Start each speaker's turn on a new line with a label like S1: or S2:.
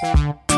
S1: Peace.